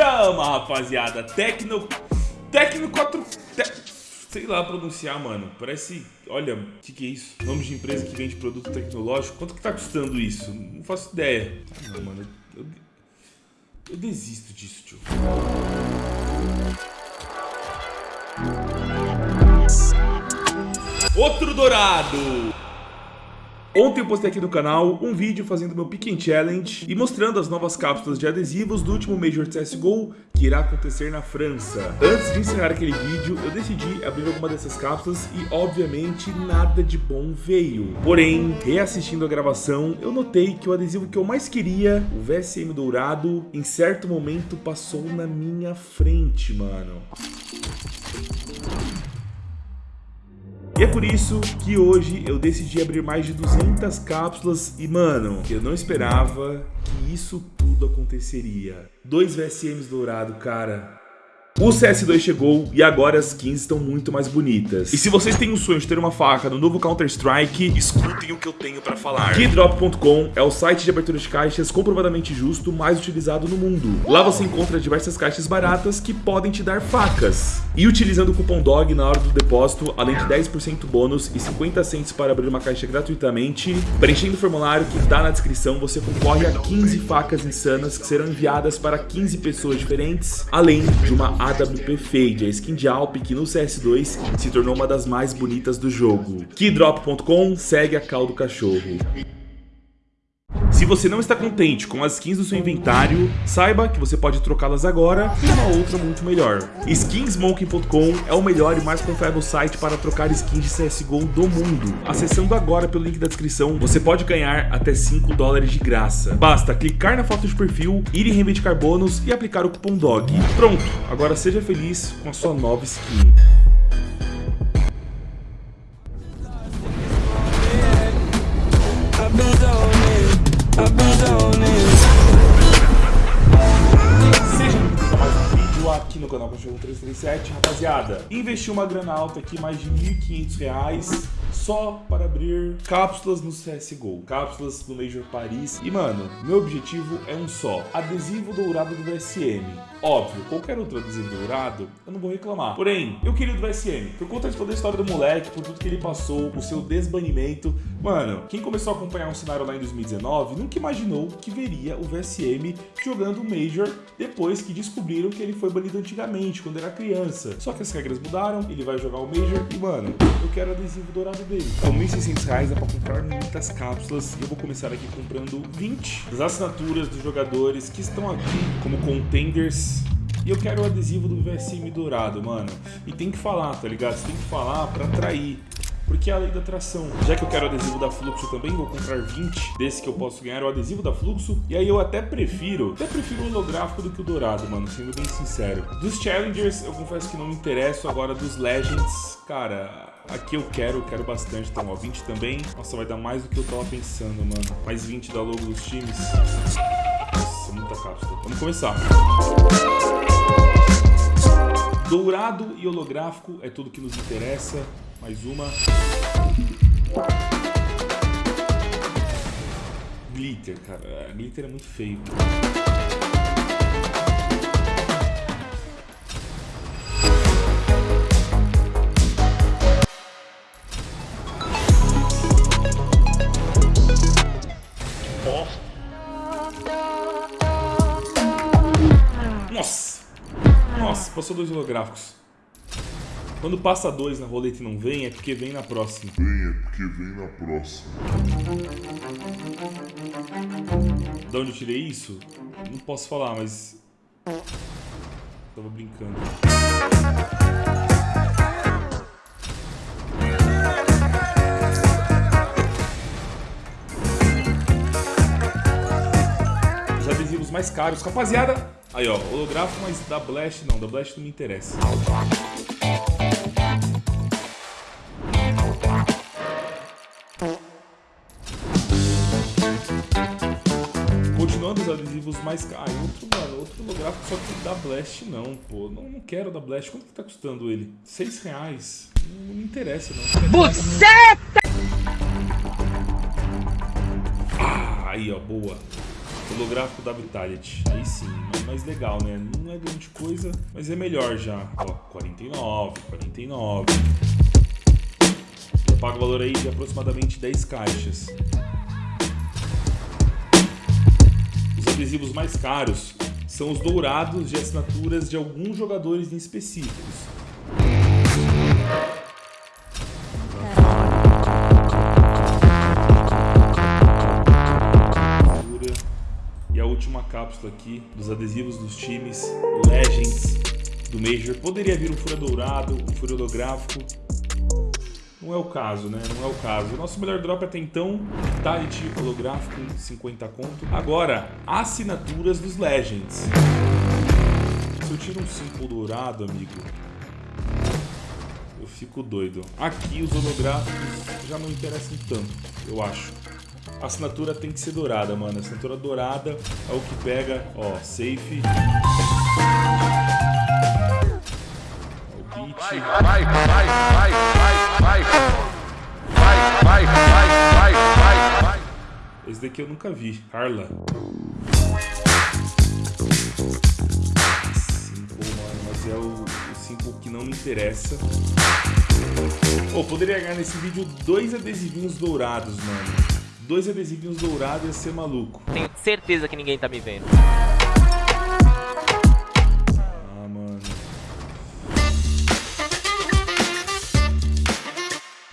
Chama, rapaziada. Tecno... Tecno 4... Te... Sei lá pronunciar, mano. Parece... Olha, o que, que é isso? Nome de empresa que vende produto tecnológico. Quanto que tá custando isso? Não faço ideia. Ah, não, mano. Eu, eu desisto disso, tio. Outro dourado! Ontem eu postei aqui no canal um vídeo fazendo meu Pick Challenge e mostrando as novas cápsulas de adesivos do último Major CSGO que irá acontecer na França. Antes de encerrar aquele vídeo, eu decidi abrir alguma dessas cápsulas e, obviamente, nada de bom veio. Porém, reassistindo a gravação, eu notei que o adesivo que eu mais queria, o VSM dourado, em certo momento passou na minha frente, mano. E é por isso que hoje eu decidi abrir mais de 200 cápsulas e, mano, eu não esperava que isso tudo aconteceria. Dois VSMs dourado, cara. O CS2 chegou e agora as skins estão muito mais bonitas. E se vocês têm o sonho de ter uma faca no novo Counter-Strike, escutem o que eu tenho pra falar. Keydrop.com é o site de abertura de caixas comprovadamente justo mais utilizado no mundo. Lá você encontra diversas caixas baratas que podem te dar facas. E utilizando o cupom DOG na hora do depósito, além de 10% bônus e 50 centos para abrir uma caixa gratuitamente, preenchendo o formulário que tá na descrição, você concorre a 15 facas insanas que serão enviadas para 15 pessoas diferentes, além de uma AWP Fade, a skin de Alp que no CS2 se tornou uma das mais bonitas do jogo. Keydrop.com segue a cal do cachorro. Se você não está contente com as skins do seu inventário, saiba que você pode trocá-las agora por uma outra muito melhor. Skinsmoking.com é o melhor e mais confiável site para trocar skins de CSGO do mundo. Acessando agora pelo link da descrição, você pode ganhar até 5 dólares de graça. Basta clicar na foto de perfil, ir em reivindicar bônus e aplicar o cupom DOG. Pronto, agora seja feliz com a sua nova skin. rapaziada. Investi uma grana alta aqui, mais de R$ 1.500 só para abrir cápsulas no CSGO, cápsulas no Major Paris. E mano, meu objetivo é um só, adesivo dourado do VSM. Óbvio, qualquer outro adesivo dourado, eu não vou reclamar. Porém, eu queria o do VSM, por conta de toda a história do moleque, por tudo que ele passou, o seu desbanimento. Mano, quem começou a acompanhar um cenário lá em 2019, nunca imaginou que veria o VSM jogando Major depois que descobriram que ele foi banido antigamente, quando era criança. Só que as regras mudaram, ele vai jogar o Major e, mano, eu quero adesivo dourado dele. Com 1.600 reais dá pra comprar muitas cápsulas e eu vou começar aqui comprando 20 das assinaturas dos jogadores que estão aqui como contenders e eu quero o adesivo do VSM dourado, mano. E tem que falar, tá ligado? Você tem que falar pra atrair. Porque é a lei da atração. Já que eu quero o adesivo da Fluxo também, vou comprar 20 desse que eu posso ganhar o adesivo da Fluxo. E aí eu até prefiro, até prefiro o holográfico do que o dourado, mano, sendo bem sincero. Dos Challengers, eu confesso que não me interesso. Agora dos Legends, cara, Aqui eu quero, eu quero bastante. Então, ó, 20 também. Nossa, vai dar mais do que eu tava pensando, mano. Mais 20 da logo dos times. Nossa, muita cápsula. Vamos começar. Dourado e holográfico é tudo que nos interessa. Mais uma. Glitter, cara. Glitter é muito feio. Passou dois holográficos. Quando passa dois na roleta e não vem, é porque vem na próxima. Vem, é porque vem na próxima. De onde eu tirei isso? Não posso falar, mas... Tava brincando. Os adesivos mais caros. Rapaziada, Aí, ó, holográfico, mas da Blast não, da Blast não me interessa. Continuando os adesivos mais caros. Ah, outro, mano, outro holográfico, só que da Blast não, pô. Não, não quero da Blast. Quanto que tá custando ele? Seis reais. Não, não me interessa, não. Buceta! Ah, aí, ó, boa. Holográfico da Vitality. Aí sim, mais legal, né? Não é grande coisa, mas é melhor já. Ó, 49, 49. Eu pago o valor aí de aproximadamente 10 caixas. Os adesivos mais caros são os dourados de assinaturas de alguns jogadores em específicos. Cápsula aqui dos adesivos dos times Legends do Major. Poderia vir um furo dourado, um furo holográfico. Não é o caso, né? Não é o caso. O nosso melhor drop até então, Vitality holográfico, 50 conto. Agora, assinaturas dos Legends. Se eu tiro um símbolo dourado, amigo, eu fico doido. Aqui os holográficos já não interessam tanto, eu acho. A assinatura tem que ser dourada, mano. A assinatura dourada é o que pega, ó, safe. O beat. Vai, vai, vai, vai, vai, vai. Vai, vai, vai, vai, vai. Esse daqui eu nunca vi. Carla. Simple, mano, mas é o, o simple que não me interessa. Pô, oh, poderia ganhar nesse vídeo dois adesivinhos dourados, mano dois adesivinhos dourados ia ser maluco. Tenho certeza que ninguém tá me vendo. Ah, mano.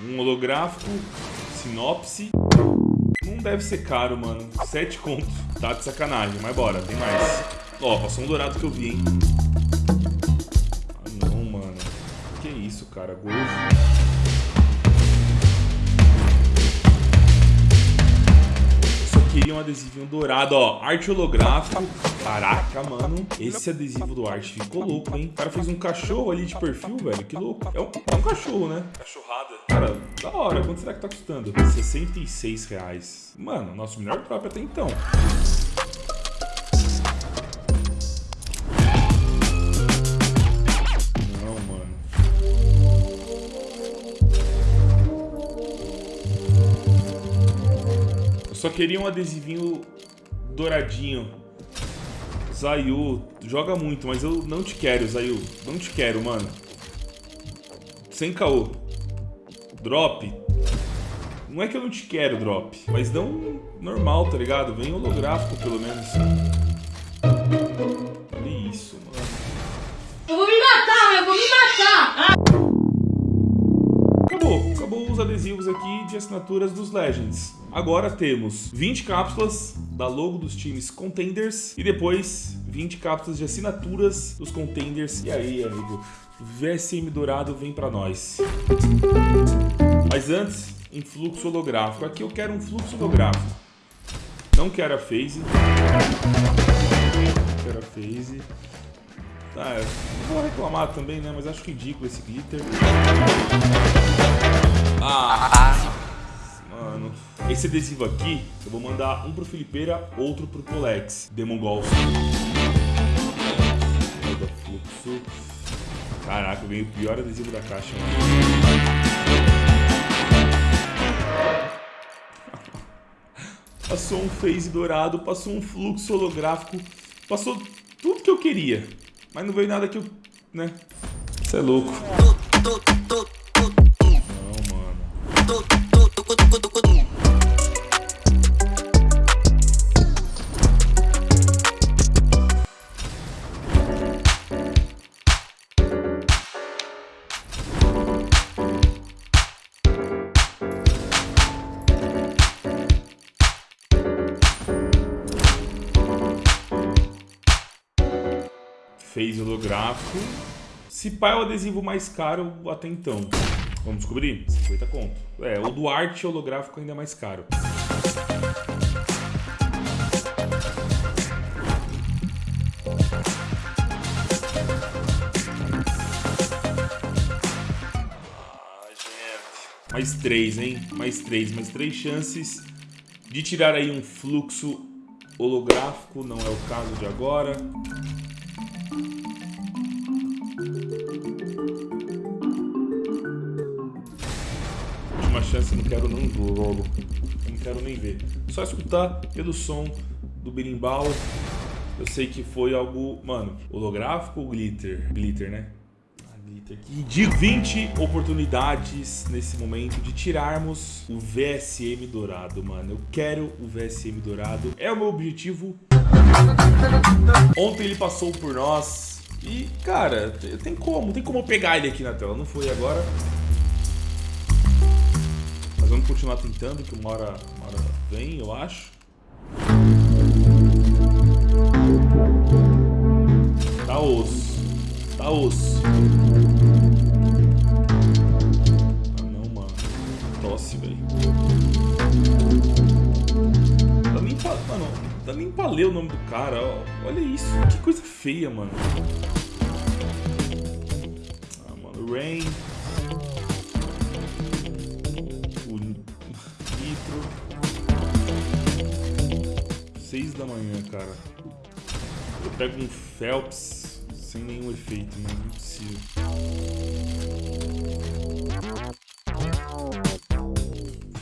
Um holográfico, sinopse. Não deve ser caro, mano. Sete contos. Tá de sacanagem, mas bora, tem mais. Ó, passou um dourado que eu vi, hein. Ah, não, mano. Que isso, cara. Gozo. Queria um adesivinho dourado, ó. Arte holográfico. Caraca, mano. Esse adesivo do arte ficou louco, hein? O cara fez um cachorro ali de perfil, velho. Que louco. É um, é um cachorro, né? Cachorrada. Cara, da hora. Quanto será que tá custando? 66 reais. Mano, nosso melhor próprio até então. Queria um adesivinho douradinho. Zayu, joga muito, mas eu não te quero, Zayu. Não te quero, mano. Sem caô. Drop. Não é que eu não te quero, drop. Mas não normal, tá ligado? Vem holográfico, pelo menos. Olha isso, mano. Eu vou me matar, eu vou me matar! Acabou. Acabou os adesivos aqui de assinaturas dos Legends. Agora temos 20 cápsulas da logo dos times Contenders e depois 20 cápsulas de assinaturas dos Contenders. E aí, amigo, VSM Dourado vem para nós. Mas antes, em fluxo holográfico. Aqui eu quero um fluxo holográfico. Não quero a phase. Não quero a phase. Tá, vou reclamar também, né? Mas acho ridículo esse glitter. Ah! Mano, esse adesivo aqui, eu vou mandar um pro Felipeira, outro pro Polex. Demon Golf. Fluxo. Caraca, ganhei o pior adesivo da caixa. passou um phase dourado, passou um fluxo holográfico, passou tudo que eu queria. Mas não veio nada que eu... né? Você é louco. Fez holográfico. Se pá é o adesivo mais caro até então. Vamos descobrir? 50 conto. É, o do arte holográfico ainda é mais caro. Mais três, hein? Mais três, mais três chances de tirar aí um fluxo holográfico. Não é o caso de agora. Chance, não quero nem ver logo. Não quero nem ver. Só escutar pelo som do berimbau. Eu sei que foi algo, mano, holográfico ou glitter? Glitter, né? Ah, glitter. Que de 20 oportunidades nesse momento de tirarmos o VSM dourado, mano. Eu quero o VSM dourado. É o meu objetivo. Ontem ele passou por nós. E, cara, tem como, tem como pegar ele aqui na tela. Não foi agora. Vamos continuar tentando, que uma hora, uma hora vem, eu acho. Tá osso. Tá osso. Ah não, mano. Tosse, velho. Dá nem pra. Mano, dá nem pra ler o nome do cara. Olha isso. Que coisa feia, mano. Ah, mano. Rain. 6 da manhã, cara. Eu pego um Phelps sem nenhum efeito, mas não é possível.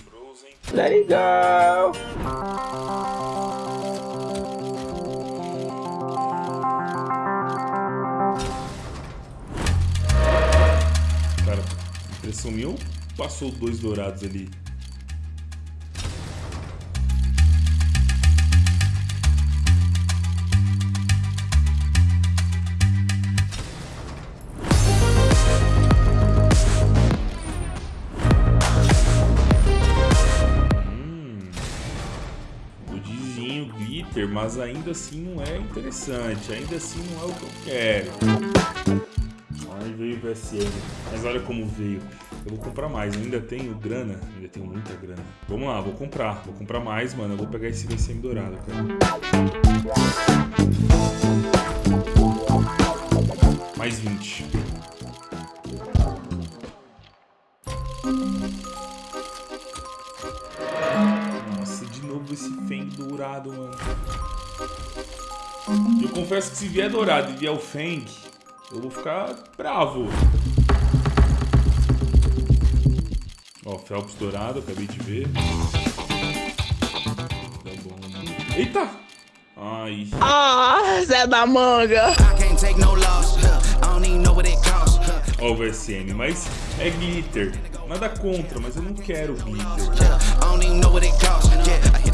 Frozen. Let it go! sumiu ou passou dois dourados ali? Mas ainda assim não é interessante. Ainda assim não é o que eu quero. Aí veio o VSM. Mas olha como veio. Eu vou comprar mais. Eu ainda tenho grana. Ainda tenho muita grana. Vamos lá, vou comprar. Vou comprar mais, mano. Eu vou pegar esse VSM dourado, cara. Mais 20. Dourado, mano. Eu confesso que se vier dourado e vier o Feng, eu vou ficar bravo. Ó, Phelps dourado, acabei de ver. Tá bom. Eita! Ai. Ah, Zé da Manga! I can't take no loss. I don't even know what it costs. Huh. Ó o VSM, mas é glitter. Nada contra, mas eu não quero glitter.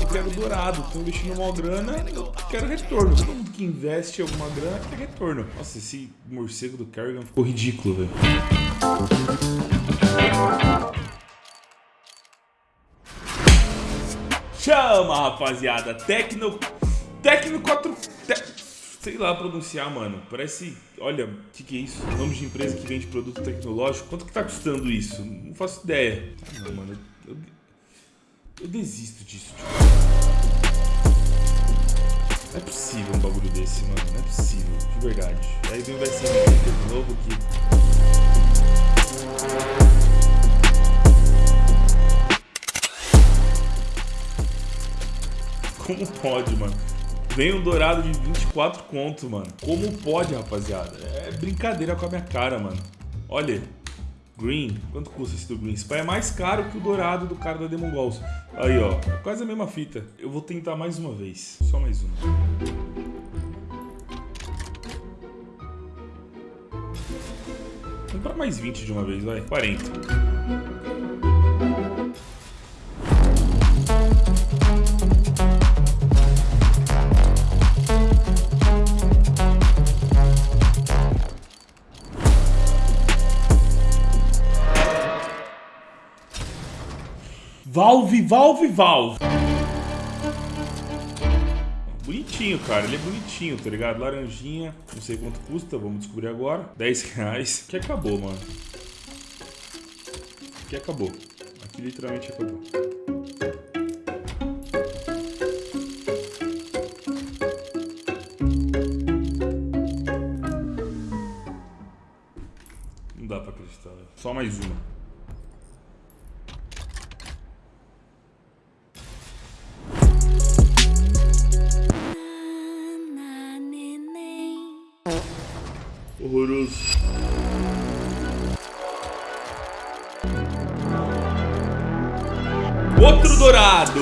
Eu quero dourado. Tô investindo uma grana, eu quero retorno. Todo mundo que investe alguma grana quer retorno. Nossa, esse morcego do Kerrigan ficou ridículo, velho. Chama, rapaziada. Tecno. Tecno 4. Lá pronunciar, mano. Parece. Olha, o que, que é isso? Nome de empresa que vende produto tecnológico. Quanto que tá custando isso? Não faço ideia. Ah, não, mano. Eu, eu desisto disso, tipo. Não é possível um bagulho desse, mano. Não é possível, de verdade. Aí vem o VSM de novo que. Como pode, mano? Vem um dourado de 24 conto, mano. Como pode, rapaziada? É brincadeira com a minha cara, mano. Olha. Green. Quanto custa esse do Green? Pai é mais caro que o dourado do cara da Demon Balls. Aí, ó. É quase a mesma fita. Eu vou tentar mais uma vez. Só mais uma. Comprar mais 20 de uma vez, vai. 40. Valve, Valve, Valve. Bonitinho, cara. Ele é bonitinho, tá ligado? Laranjinha. Não sei quanto custa, vamos descobrir agora. 10 reais. Que acabou, mano. Que acabou. Aqui literalmente acabou. Não dá pra acreditar, velho. Só mais uma. Horroroso. Outro dourado.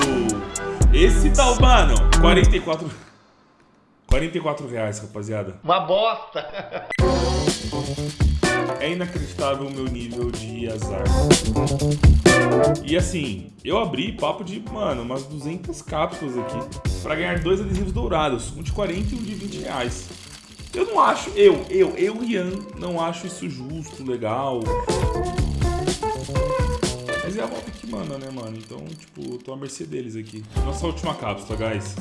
Esse tá, mano, 44... 44 reais, rapaziada. Uma bosta. É inacreditável o meu nível de azar. E assim, eu abri papo de, mano, umas 200 cápsulas aqui pra ganhar dois adesivos dourados, um de 40 e um de 20 reais. Eu não acho, eu, eu, eu, Ian, não acho isso justo, legal. Mas é a volta que manda, né, mano? Então, tipo, tô à mercê deles aqui. Nossa última cápsula, guys.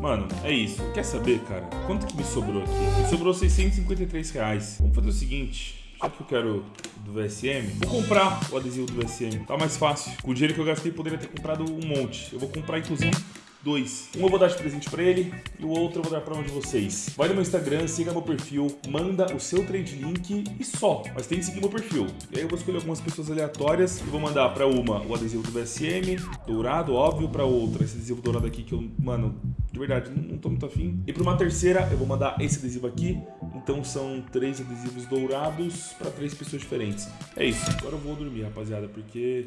Mano, é isso. Quer saber, cara? Quanto que me sobrou aqui? Me sobrou 653 reais. Vamos fazer o seguinte. Já que eu quero do VSM, vou comprar o adesivo do VSM. Tá mais fácil. Com o dinheiro que eu gastei, poderia ter comprado um monte. Eu vou comprar, inclusive, dois. Um eu vou dar de presente pra ele e o outro eu vou dar pra um de vocês. Vai no meu Instagram, siga meu perfil, manda o seu trade link e só. Mas tem que seguir meu perfil. E aí eu vou escolher algumas pessoas aleatórias e vou mandar pra uma o adesivo do VSM, dourado, óbvio, pra outra esse adesivo dourado aqui que eu, mano, de verdade, não, não tô muito afim. E pra uma terceira eu vou mandar esse adesivo aqui. Então são três adesivos dourados pra três pessoas diferentes. É isso. Agora eu vou dormir, rapaziada, porque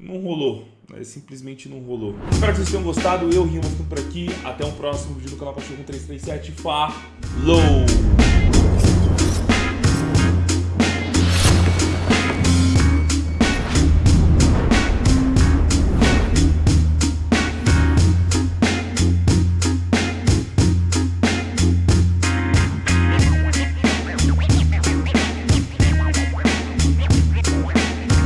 não rolou. Né? Simplesmente não rolou. Espero que vocês tenham gostado. Eu, Rimo, ficando por aqui. Até um próximo vídeo do canal Cachorro 337. Falou!